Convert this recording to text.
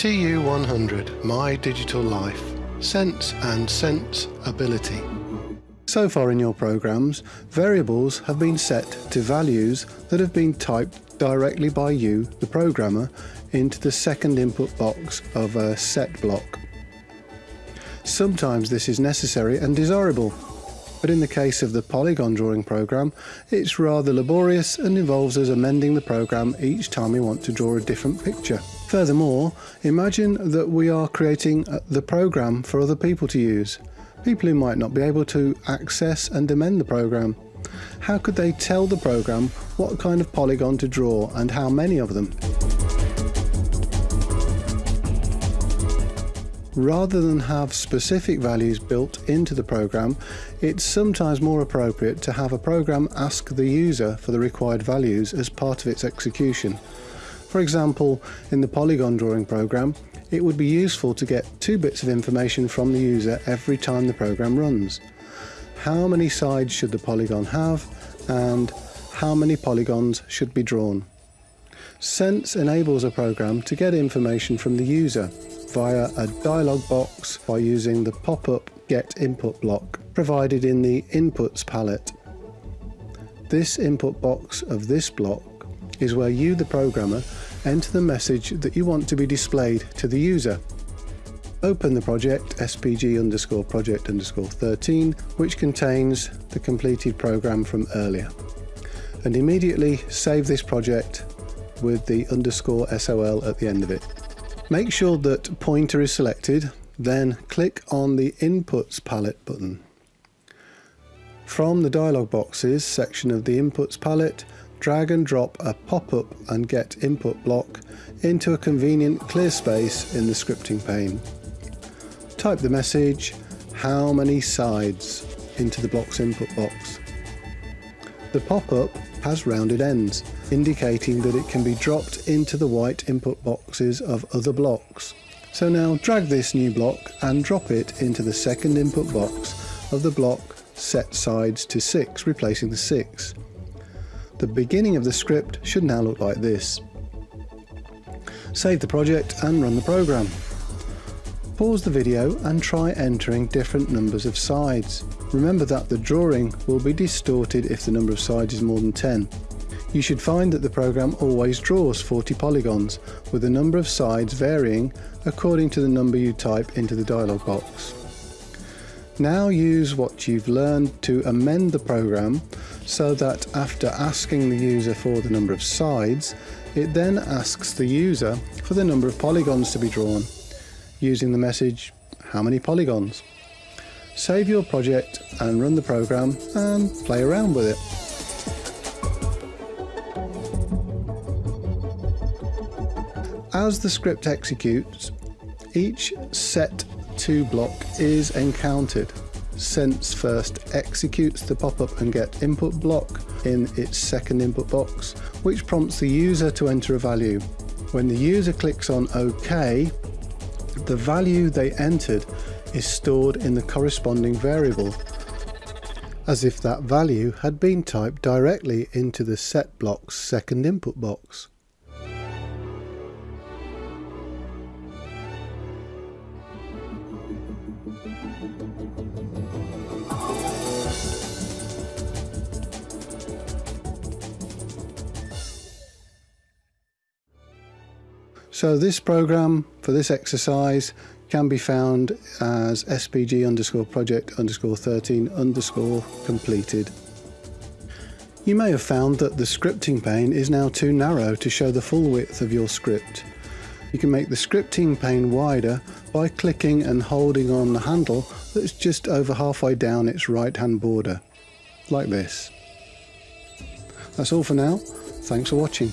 TU100 My Digital Life Sense and Sense Ability. So far in your programs, variables have been set to values that have been typed directly by you, the programmer, into the second input box of a set block. Sometimes this is necessary and desirable, but in the case of the polygon drawing program, it's rather laborious and involves us amending the program each time we want to draw a different picture. Furthermore, imagine that we are creating uh, the program for other people to use, people who might not be able to access and amend the program. How could they tell the program what kind of polygon to draw and how many of them? Rather than have specific values built into the program, it's sometimes more appropriate to have a program ask the user for the required values as part of its execution. For example, in the polygon drawing program, it would be useful to get two bits of information from the user every time the program runs. How many sides should the polygon have and how many polygons should be drawn. Sense enables a program to get information from the user via a dialog box by using the pop-up Get Input block provided in the Inputs palette. This input box of this block is where you, the programmer, enter the message that you want to be displayed to the user. Open the project spg underscore project underscore 13 which contains the completed program from earlier and immediately save this project with the underscore sol at the end of it. Make sure that pointer is selected, then click on the Inputs palette button. From the dialog boxes section of the Inputs palette, drag and drop a pop-up and get input block into a convenient clear space in the scripting pane. Type the message, how many sides, into the block's input box. The pop-up has rounded ends, indicating that it can be dropped into the white input boxes of other blocks. So now drag this new block and drop it into the second input box of the block set sides to 6, replacing the 6. The beginning of the script should now look like this. Save the project and run the program. Pause the video and try entering different numbers of sides. Remember that the drawing will be distorted if the number of sides is more than 10. You should find that the program always draws 40 polygons, with the number of sides varying according to the number you type into the dialog box. Now use what you've learned to amend the program so that after asking the user for the number of sides, it then asks the user for the number of polygons to be drawn using the message how many polygons. Save your project and run the program and play around with it. As the script executes, each set to block is encountered. Sense first executes the pop-up and get input block in its second input box, which prompts the user to enter a value. When the user clicks on OK, the value they entered is stored in the corresponding variable, as if that value had been typed directly into the set block's second input box. So this program for this exercise can be found as spg underscore project underscore 13 underscore completed. You may have found that the scripting pane is now too narrow to show the full width of your script. You can make the scripting pane wider by clicking and holding on the handle that's just over halfway down its right hand border, like this. That's all for now, thanks for watching.